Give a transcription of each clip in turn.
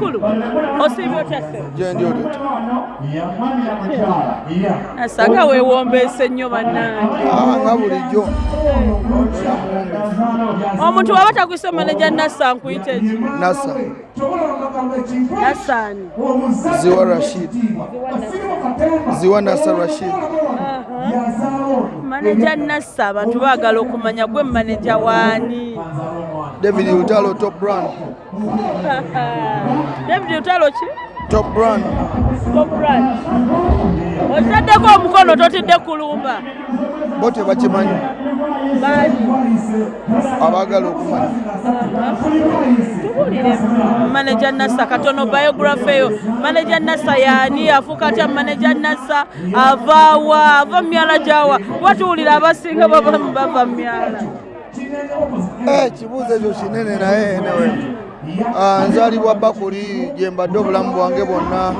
Kulu, osiibye otya ssebo? gyendi olyo Asanga weewombeese nnyo bannange. nga bulijjo Omuntu waba takuyise maneja Nassa nkuyita eki? nasa Nassaani. ziwa rashid ziwa nasa rashid Maneja Nassa abantu baagala okumanya gwe maneja waani? David lutalo top brand David Lutalo ki? top brand Copran. Otaddeko omukono totidde kulumba. bo tebakimanyi Baani? abaagala okumanya Tubuulire maneja Nassa katono biography eyo maneja Nassa yaani afuuka atya maneja Nassa avaawa ava myala gyawa watuwulira abasinga baba bava myala Eh, kibuuzo ekyo kinene naye newe ah, nzaalibwa bakuli gye mbadde obulamu bwange bwonna.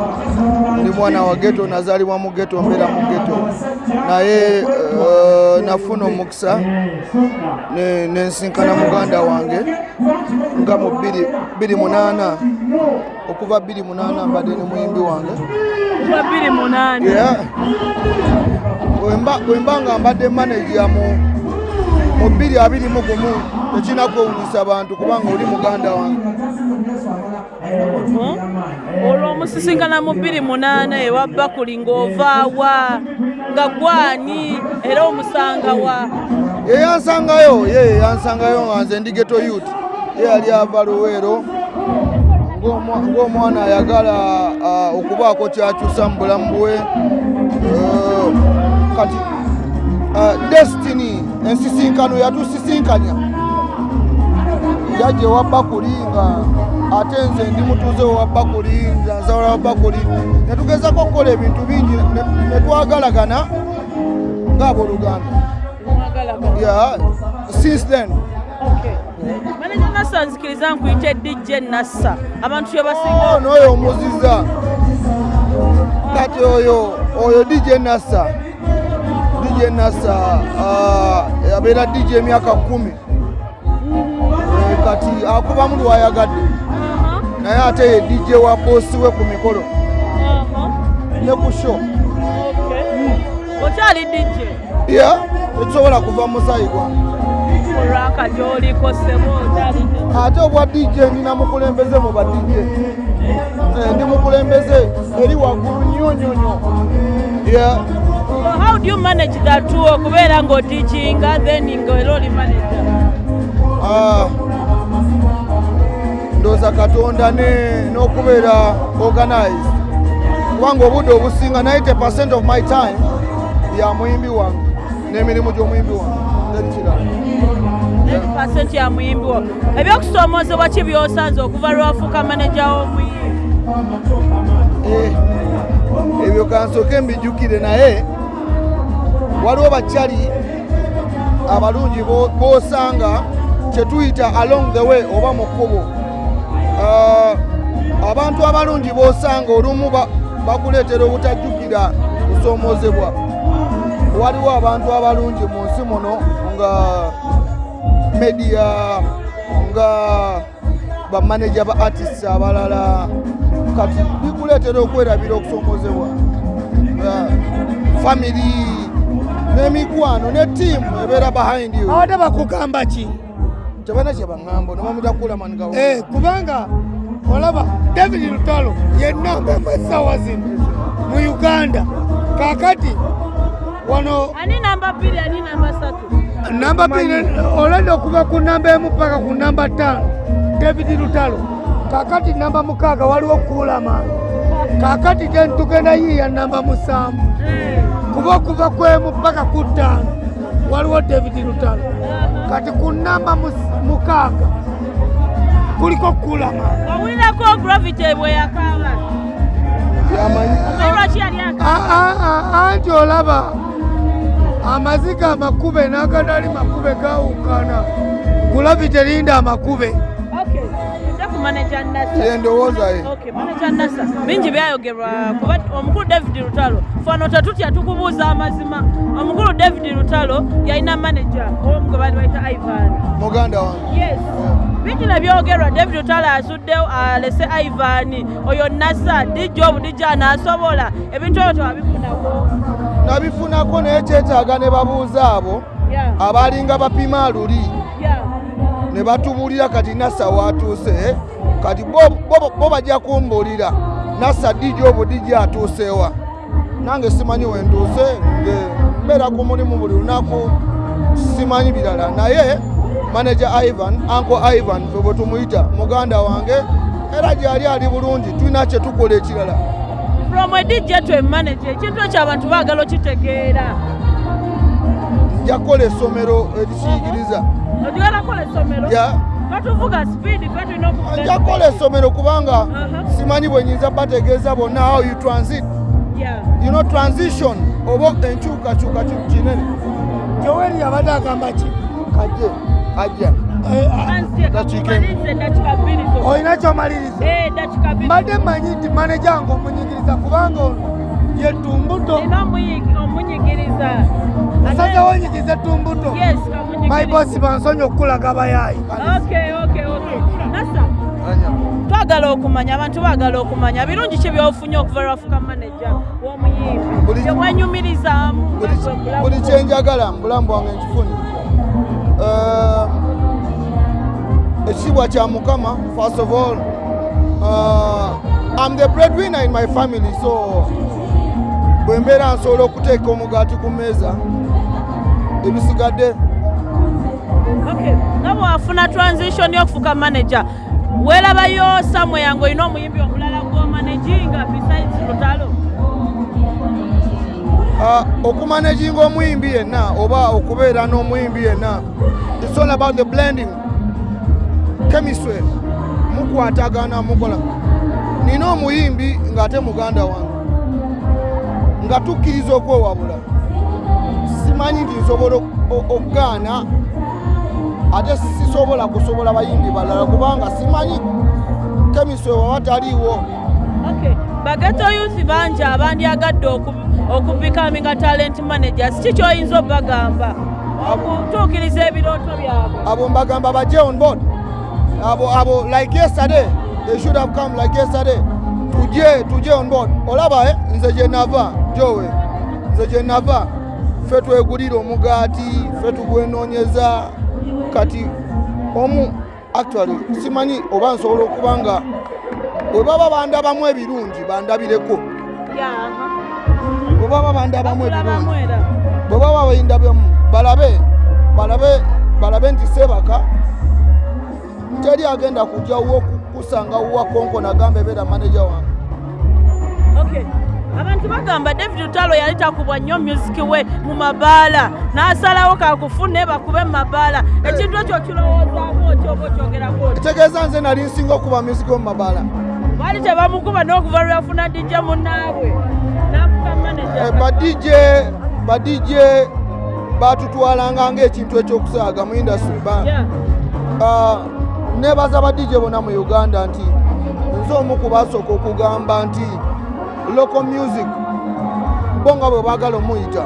Ndi mwana wa geto nazaalibwa mu geto mbeera mu geto naye eh, nafuna omukisa nensinkana muganda wange nga mu 28 okuva 28 mbadde ne muyimbi wange. Wemba nga mbadde maneja mu 221 tekinakwewunyisa bantu kubanga oli muganda wange hmm? olwo omusisinkana mu bbiri munaana ewa bakuli ng'ovaawa nga gwani era omusangawa yeyansangayo ye yeyansangayo nga nze ndigeto youth. Ye yali ava luweero ng'omwana ayagala ah, okubaako kyakyusa mu bulamu bwe. Eh, kati ah, destiny ensisinkano yatusisinkanya jajja ewa bakuli nga ate nze ndi mutuuze wa bakuli nzawala wa bakuli netugezako okukola ebintu bingi ne- ne twagalagana ng'abooluganda yeah since then. Maneja nassa nzikiriza nkuyite dj nassa. Abantu kye basinga oh, omuziza. Kati oyo oyo dj nasa dj nasa uh, abeera dj emyaka kumi kati akubamu lwayagadde. Aha, naye ate ye dj wa bosi we ku mikolo. Aha, ne ku show. Okay. okyali dj ya tekisobola kuva musayi gwange olwaka gyoliko sebo okyali dj ate obwa dj nina mukulembeze mu ba dj Eh, ndi mukulembeze eri waggulu nnyo nnyo nnyo. How do you manage that okubeera ng'odijinga then ng'era oli manager ndooza katonda ne- n'okubeera organized. Kubanga obudde obusinga 90 of my time ya muyimbi wange n'emirimu gy'omuyimbi wange. Ya muyimbi wo. Ebyokusoomoozebwa ki by'osanze okuva lwafuuka manager w'omuyimbi Eh, ebyo kansooke mbijjukire naye. Waliwo bakyali abalungi bo- b'osanga kyetuyita along the way oba mu kkubo abantu abalungi b'osanga olumu ba- bakuleetera obutajjukira kusoomoozebwa waliwo abantu abalungi mu nsi muno nga media nga bamaneja ba artists abalala. Kati bikuleetera okwerabira okusoomoozebwa Ah, family n'emikwano ne tiimu ebeera behind you. Abadde bakugamba ki tebana kye baŋŋamba nomamutakuula manigawo Eh, kubanga olaba david lutalo yenamba esawa zino mu uganda. Kakati wano ani namba bbiri olwedde okuva ku namba emu paka ku namba ttaano david lutalo. Kakati namba mukaaga waliwo kuulamaani kakati te tugenda yiiya namba musanvu. Kuba okuva ku emu paka ku ttaano waliwo david lutalo. Kati ku namba mukaaga kuliko kuulamaani owulirako gravity bwe yakaaba. Anti olaba amaziga amakube n'agadali makube gawukana gulavi terinda amakube Manager nasa. Yendowooza ye. Okay, manager nasa. Bingi byayogerwa kuba omukulu david lutalo. Fano tetutya tukubuuza amazima. Omukulu david lutalo yalina manager omu gwe baali bayita ivan. Muganda wange. Yes. Bingi ne byogerwa. David otala asuddewo alese ivan. Oyo nasa dijja obudijja anaasobola. Ebintu ebyo tewabifunako nabifunako naye kyetaaga ne babuuza abo Yeah, abalinga bapima luli. Ne batubuulira kati nasa watuuse kati bo- bajja kumbuulira. Nasa dijja obudijja atuusewa nange simanyi wentuuse nge mbeera ku mulimu buli lunaku simanyi birala. Naye manaja ivan anko ivan fe bwe tumuyita muganda wange era gyali ali bulungi tulina kye tukola ekirala. From edijja to emanaje ekintu ekyo abantu baagala okitegeera. Nja kukola essomero erikiyigiriza ogigala kola essomero. Batuvuga sipiidi fe tulina okuvuga nja kukola essomero kubanga Aha. simanyi bwe nyinza bategeeza bonna. How you transit? Yeah. you know transition oba enkyukakyuka kinene? Joweri yabadde agamba ki? Kajje ajja Eh, ah, olina kyomaliriza Eh, mbadde mmanyi nti maneja nga omunyigiriza kubanga ono ye asazewo onyigirize tumbuto Yes, kamunyigiriza. maibosi bansonyi okukulaga abayaayi Okay, okay, okay. Nasa, twagala okumanya abantu baagala okumanya. Birungi ki byofunye okuva lwafuka maneja w'omuyimbi? Mwenyumirizaamu Buli- nga bwe buli bulamu. kyenjagala mu bulamu bwange nkifunye. Eh, ekitiibwa kya mukama first of all uh, I'm the breadwinner in my family so bwe mbeera nsobola okuteeka omugaati ku mmeeza ebisigadde Okay, nga bwafuna transition y'okufuka manager weerabayo samwe yange olina omuyimbi omulala gw'omanaginga besides lutalo? Uh, okumanaginga omuyimbi yenna oba okubeera n'omuyimbi yenna it's all about the blending. Chemistry mukwatagana mukola. Nina omuyimbi ng'ate muganda wange. Nga tukkiriza okwewabula simanyi nti nsobola okugaana ate sisobola kusobola bayimbi balala kubanga simanyi chemistry waba taliiwo. Bageto youth bangi abandyagadde oku- okubikaminga talent managers ki kyoyinza obagamba okutuukiriza ebirooto byabwe. Abo mbagamba bajje on board abo abo like yesterday they should have come like yesterday. Tujje tujje on board. Olaba eh, nze gye nava jowe nze gye nava ffe twegulira omugaati ffe tugwenoonyeza. Kati omu actually simanyi oba nsobola okuba nga bwe baba bandabamu ebirungi bandabireko. Bwe baba bandabamu ebirungi. bwe baba bayindabyamu balabe balabe balabe nti sebaka teri agenda kujja wo kusanga wuwa konkona agamba ebeera maneja wange. Okay. Abantu bagamba david lutalo yali takubwa nnyo music we mu mabaala n'asalawo kakufune bakube mu mabaala. Ekintu ekyo kirowoozaako oti oba okyogerako oti kitegeeza nze nali nsinga okuba music mu mabaala. Baali tebamukuba n'okuva lweyafuna dijja munnaabwe n'afuka Eh, manaja badije badije batutwalanga ngaekintu ekyokusaaga mu industry. Ah, nebaza badije bonna mu uganda nti nze omu ku basooka okugamba nti local music. Bo nga bwe baagala omuyita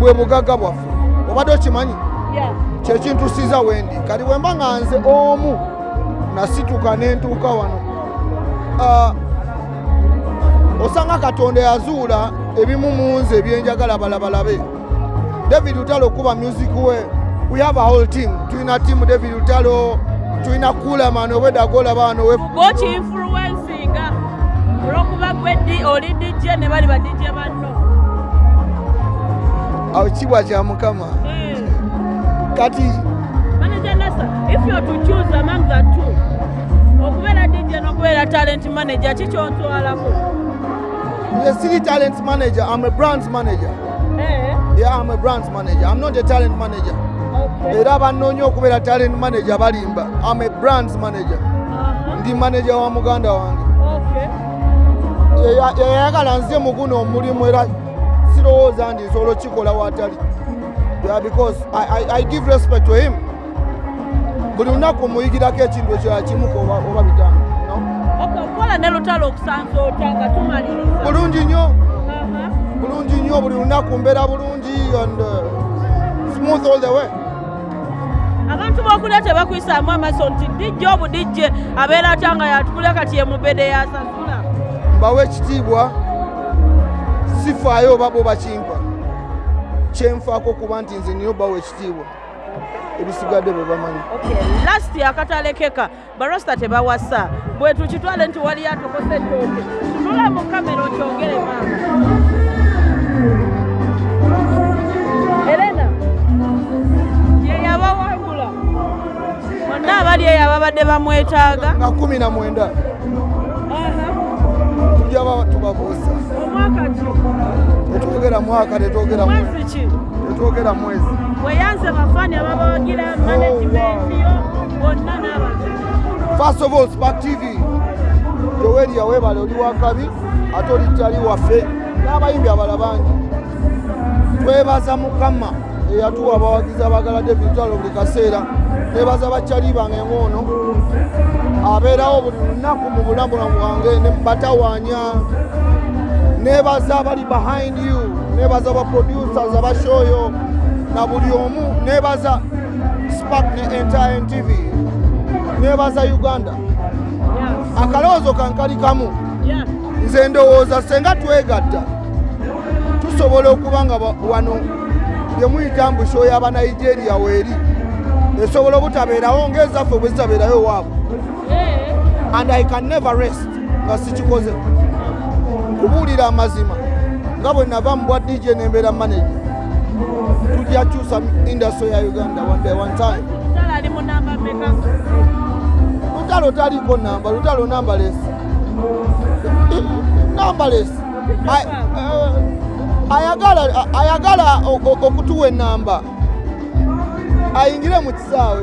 bwe bugagga bwaffe obadde okimanyi? Yeah. kyekintusiza wendi. Kati bwe mba nga nze omu nasituka nentuuka wano. Ah, osanga katonda yazuula ebimu mu nze ebyenjagala balabalabe. David lutalo okuba music we. We have a whole team. Tulina tiamu david lutalo tulina kulaman obwedagola baano we. Gwokinfluencinga olwokuba gwe di- oli dijje ne bali badijje banno. Awo kibwa kya mukama? Eh. kati manager nasa if you are to choose among the two okubeera dijje n'okubeera talent manager kikyontwalako nze siri talent manager. I'm a brands manager. Eh, yeah i'm a brands manager. I'm not a talent manager. Okay. era bannoonya okubeera talent manager balimba. Am a brands manager. Aha, ndi manager wa muganda wange. okay. Yeyayagala nze mu guno omulimu era sirowooza nti nsobola okikola watali. Because I, I, i give respect to him. Buli lunaku muyigirako ekintu ekirala kimuka oba, oba bitano no? Okay, okola ne lutalo okusanza ota nga tumaliriza? Bulungi nnyo. Bulungi nnyo buli lunaku mbeera bulungi and uh, smooth all the way. Abantu b'okulya tebakwisaamu amaaso nti dijja obudijje abeera atya nga yatukulya kati ye mubede yasasula mbawe ekitiibwa sifaayo oba bo bakimpa kyenfaako kuba nti nze niyo bawa ekitiibwa. Ebisigadde bwe bamanyi. Lasti akatalekeka barasta tebawasa. Bwe tukitwale nti wali atokose ettooke tunula mu kamera okyogere maama erena ye yabawangula bonna abali eyo ababadde bamwetaaga. Nga kumi na mwenda tujja ba tubabuuza. Omwaka ki? Tetwogera mwaka tetwogera mwezi. Weyanze bafaani ababawagira managimenti yo bonna n'abantu first of all spark tv yoweri yaweebale oli wakabi ate olitali waffe. N'abayimbi abala bangi. Twebaza mukama eyatuwa abawagizi abagala david talo buli kaseera. Nebaza bakyali bange ng'ono abeerawo buli lunaku mu bulamu bwange ne batawaanya nebaza abali behind you nebaza abaproducers abashoyo na buli omu nebaza spark ne entire tv nebaza uganda. Akalowoozo kankali kamu nze ndowooza senga twegatta. Tusobola okuba nga wano bye muyita mbusho y'abanigeria weeri esobola obutabeerawo ng'ezaffe bwe zitabeerayo waabwe. And i can never rest. Nga sikikoze kubuulira amazima. Nga bwe nava mu bwa dj nembeera manager. Tujja kyusa industry ya uganda one day one time. Lutalo taliko namba. Lutalo nambalesi nambalesi Ay- eh, ayagala okutuwa enamba ayingire mu kisaawe